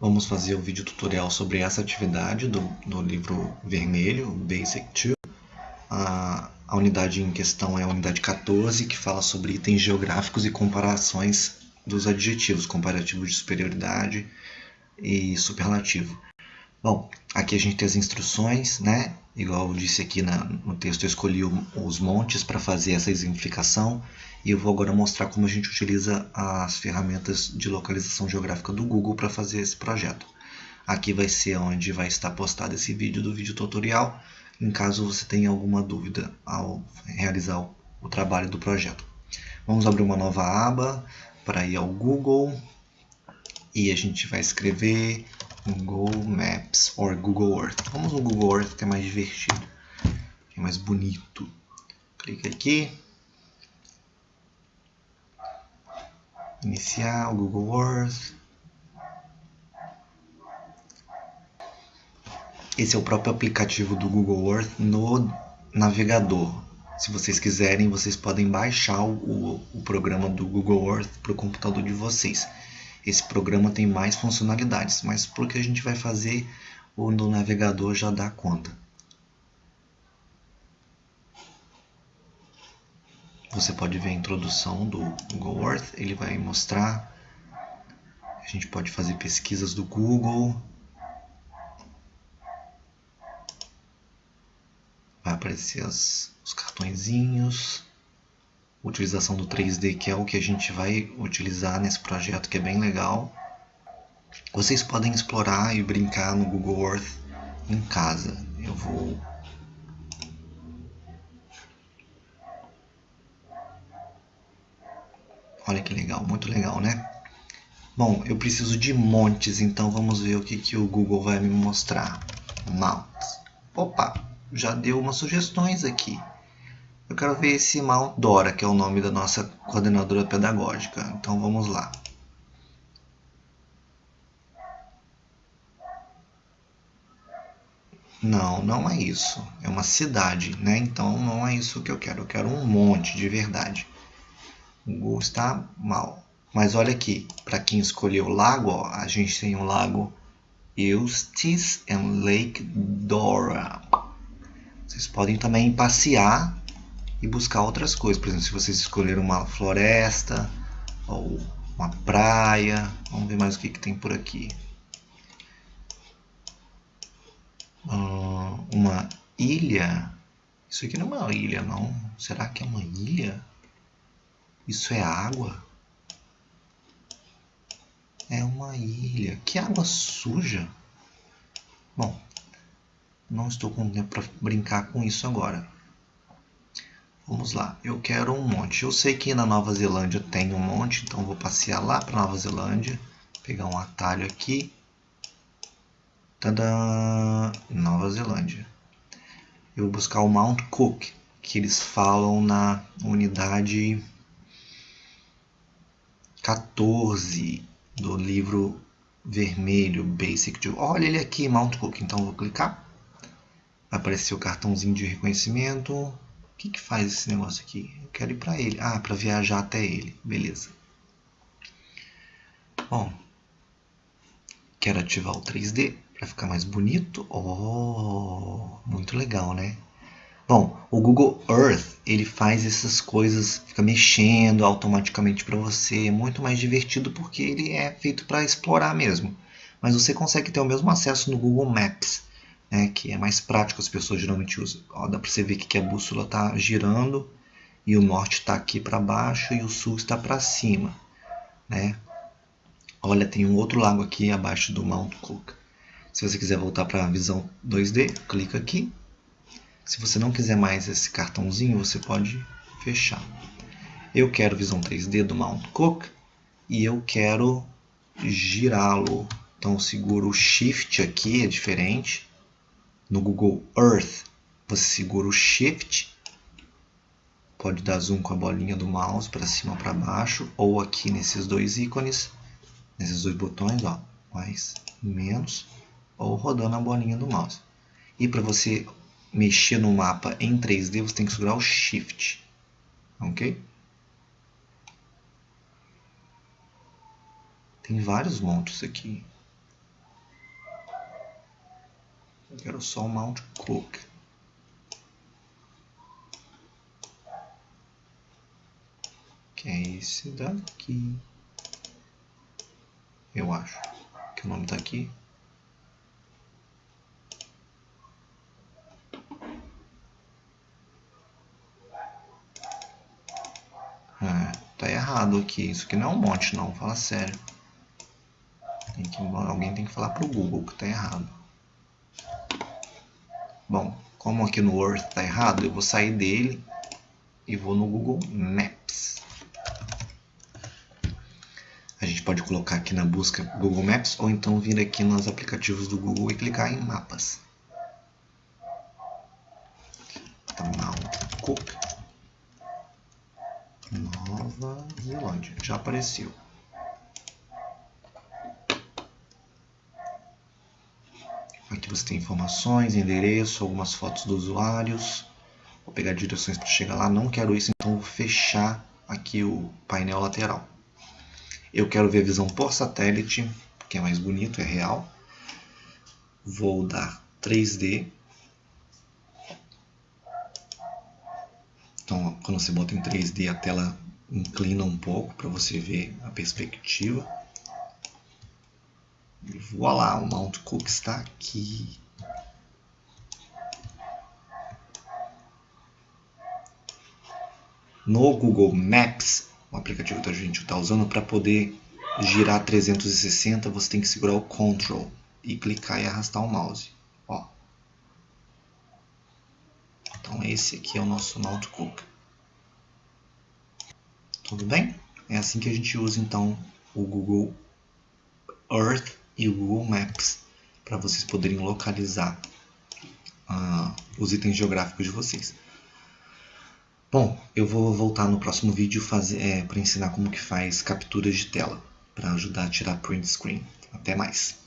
Vamos fazer o vídeo tutorial sobre essa atividade do, do livro vermelho, Basic 2. A, a unidade em questão é a unidade 14, que fala sobre itens geográficos e comparações dos adjetivos, comparativo de superioridade e superlativo. Bom, aqui a gente tem as instruções, né? Igual eu disse aqui na, no texto, eu escolhi o, os montes para fazer essa exemplificação e eu vou agora mostrar como a gente utiliza as ferramentas de localização geográfica do Google para fazer esse projeto. Aqui vai ser onde vai estar postado esse vídeo do vídeo tutorial, em caso você tenha alguma dúvida ao realizar o, o trabalho do projeto. Vamos abrir uma nova aba para ir ao Google e a gente vai escrever Google Maps ou Google Earth. Vamos no Google Earth que é mais divertido, é mais bonito. Clica aqui. Iniciar o Google Earth. Esse é o próprio aplicativo do Google Earth no navegador. Se vocês quiserem, vocês podem baixar o, o programa do Google Earth para o computador de vocês esse programa tem mais funcionalidades, mas porque a gente vai fazer o no navegador já dá conta. Você pode ver a introdução do Google Earth, ele vai mostrar. A gente pode fazer pesquisas do Google. Vai aparecer as, os cartõezinhos utilização do 3D, que é o que a gente vai utilizar nesse projeto, que é bem legal. Vocês podem explorar e brincar no Google Earth em casa. Eu vou Olha que legal, muito legal, né? Bom, eu preciso de montes, então vamos ver o que, que o Google vai me mostrar. Mounts. Opa, já deu umas sugestões aqui. Eu quero ver esse Mount Dora, que é o nome da nossa coordenadora pedagógica. Então vamos lá. Não, não é isso. É uma cidade, né? Então não é isso que eu quero. Eu quero um monte de verdade. O Google está mal. Mas olha aqui, para quem escolheu lago, ó, a gente tem um lago Eustis and Lake Dora. Vocês podem também passear e buscar outras coisas. Por exemplo, se vocês escolheram uma floresta ou uma praia, vamos ver mais o que, que tem por aqui. Uh, uma ilha. Isso aqui não é uma ilha, não. Será que é uma ilha? Isso é água? É uma ilha. Que água suja. Bom, não estou com tempo para brincar com isso agora. Vamos lá, eu quero um monte. Eu sei que na Nova Zelândia tem um monte, então vou passear lá para Nova Zelândia, pegar um atalho aqui. Tadã! Nova Zelândia. Eu vou buscar o Mount Cook, que eles falam na unidade 14 do livro vermelho Basic 2. Olha ele aqui, Mount Cook. Então vou clicar. Vai aparecer o cartãozinho de reconhecimento. O que, que faz esse negócio aqui? Eu quero ir para ele. Ah, para viajar até ele. Beleza. Bom, quero ativar o 3D para ficar mais bonito. Oh, muito legal, né? Bom, o Google Earth ele faz essas coisas, fica mexendo automaticamente para você, é muito mais divertido porque ele é feito para explorar mesmo. Mas você consegue ter o mesmo acesso no Google Maps né, que é mais prático, as pessoas geralmente usam. Ó, dá para você ver que a bússola está girando e o norte está aqui para baixo e o sul está para cima. Né? Olha, tem um outro lago aqui abaixo do Mount Cook. Se você quiser voltar para a visão 2D, clica aqui. Se você não quiser mais esse cartãozinho, você pode fechar. Eu quero visão 3D do Mount Cook e eu quero girá-lo. Então seguro o Shift aqui, é diferente no Google Earth, você segura o Shift, pode dar zoom com a bolinha do mouse para cima para baixo, ou aqui nesses dois ícones, nesses dois botões, ó, mais, menos, ou rodando a bolinha do mouse. E para você mexer no mapa em 3D, você tem que segurar o Shift, ok? Tem vários montes aqui. Eu quero só o Mount Cook. Que é esse daqui. Eu acho que o nome está aqui. É, tá errado aqui. Isso aqui não é um monte não, fala sério. Tem que, alguém tem que falar pro Google que tá errado. Bom, como aqui no Earth tá errado, eu vou sair dele e vou no Google Maps. A gente pode colocar aqui na busca Google Maps ou então vir aqui nos aplicativos do Google e clicar em mapas. Mount Cook, Nova Zelândia, já apareceu. Você tem informações, endereço, algumas fotos dos usuários. Vou pegar direções para chegar lá. Não quero isso, então vou fechar aqui o painel lateral. Eu quero ver a visão por satélite, que é mais bonito, é real. Vou dar 3D. Então, quando você bota em 3D, a tela inclina um pouco para você ver a perspectiva. E voilá, o Mount Cook está aqui. No Google Maps, o aplicativo que a gente está usando, para poder girar 360, você tem que segurar o Ctrl e clicar e arrastar o mouse. Ó. Então esse aqui é o nosso Mount Cook. Tudo bem? É assim que a gente usa então o Google Earth e o Google Maps para vocês poderem localizar uh, os itens geográficos de vocês. Bom, eu vou voltar no próximo vídeo é, para ensinar como que faz capturas de tela para ajudar a tirar print screen. Até mais!